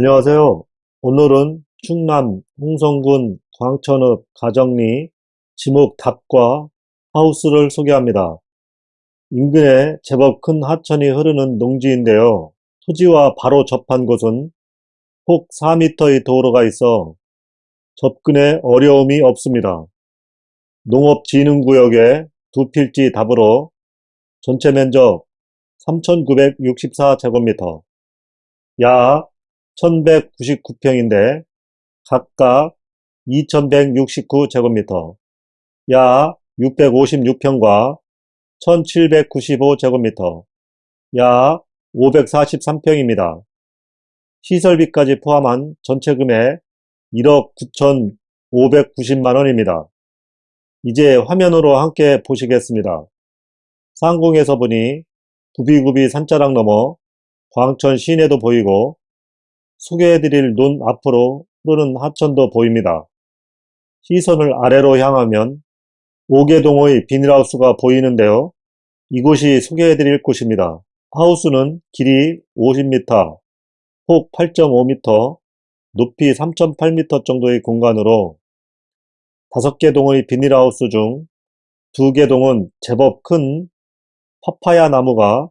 안녕하세요. 오늘은 충남 홍성군 광천읍 가정리 지목 답과 하우스를 소개합니다. 인근에 제법 큰 하천이 흐르는 농지인데요. 토지와 바로 접한 곳은 폭 4m의 도로가 있어 접근에 어려움이 없습니다. 농업진흥구역에 두 필지 답으로 전체 면적 3,964제곱미터, 약 1,199평인데 각각 2,169제곱미터, 약 656평과 1,795제곱미터, 약 543평입니다. 시설비까지 포함한 전체 금액 1억 9,590만원입니다. 이제 화면으로 함께 보시겠습니다. 상공에서 보니 구비구비 산자락 넘어 광천 시내도 보이고 소개해드릴 눈 앞으로 흐르는 하천도 보입니다. 시선을 아래로 향하면 오개동의 비닐하우스가 보이는데요. 이곳이 소개해드릴 곳입니다. 하우스는 길이 50m, 폭 8.5m, 높이 3.8m 정도의 공간으로 5개 동의 비닐하우스 중 2개 동은 제법 큰 파파야 나무가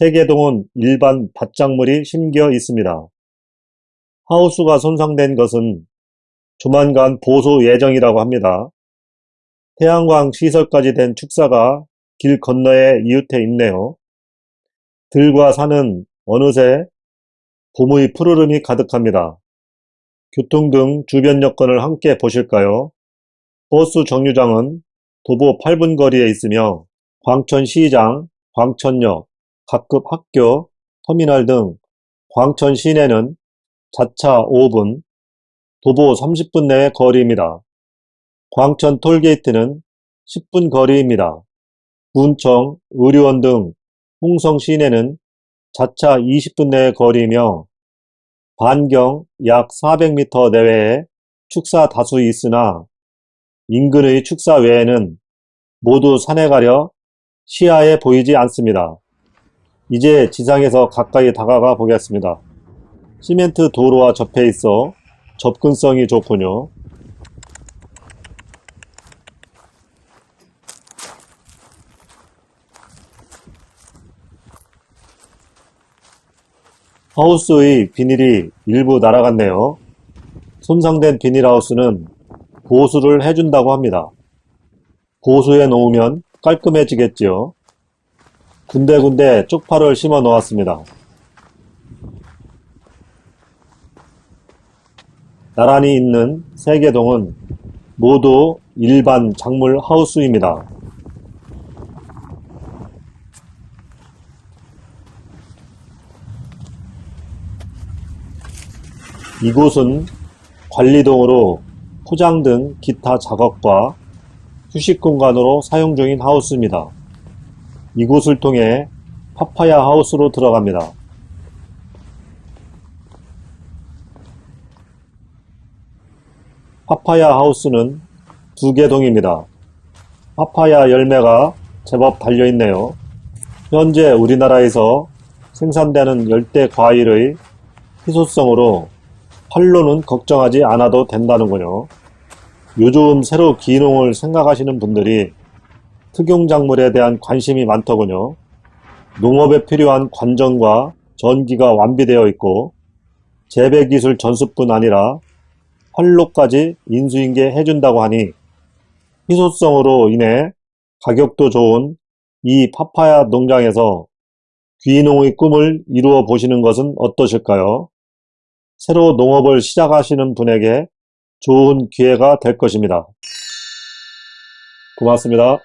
3개 동은 일반 밭작물이 심겨 있습니다. 하우스가 손상된 것은 조만간 보수 예정이라고 합니다. 태양광 시설까지 된 축사가 길 건너에 이웃해 있네요. 들과 산은 어느새 봄의 푸르름이 가득합니다. 교통 등 주변 여건을 함께 보실까요? 버스 정류장은 도보 8분 거리에 있으며 광천시장, 광천역, 각급 학교, 터미널 등 광천 시내는 자차 5분, 도보 30분 내의 거리입니다. 광천 톨게이트는 10분 거리입니다. 군청, 의료원 등 홍성 시내는 자차 20분 내의 거리이며 반경 약 400m 내외에 축사 다수 있으나 인근의 축사 외에는 모두 산에 가려 시야에 보이지 않습니다. 이제 지상에서 가까이 다가가 보겠습니다. 시멘트 도로와 접해 있어 접근성이 좋군요. 하우스의 비닐이 일부 날아갔네요. 손상된 비닐하우스는 보수를 해준다고 합니다. 보수해 놓으면 깔끔해지겠지요. 군데군데 쪽파를 심어 놓았습니다. 나란히 있는 세 개 동은 모두 일반 작물 하우스입니다. 이곳은 관리동으로 포장 등 기타 작업과 휴식 공간으로 사용 중인 하우스입니다. 이곳을 통해 파파야 하우스로 들어갑니다. 파파야 하우스는 두 개 동입니다. 파파야 열매가 제법 달려있네요. 현재 우리나라에서 생산되는 열대 과일의 희소성으로 팔로는 걱정하지 않아도 된다는군요. 요즘 새로 기농을 생각하시는 분들이 특용작물에 대한 관심이 많더군요. 농업에 필요한 관정과 전기가 완비되어 있고 재배기술 전수뿐 아니라 활로까지 인수인계 해준다고 하니 희소성으로 인해 가격도 좋은 이 파파야 농장에서 귀농의 꿈을 이루어 보시는 것은 어떠실까요? 새로 농업을 시작하시는 분에게 좋은 기회가 될 것입니다. 고맙습니다.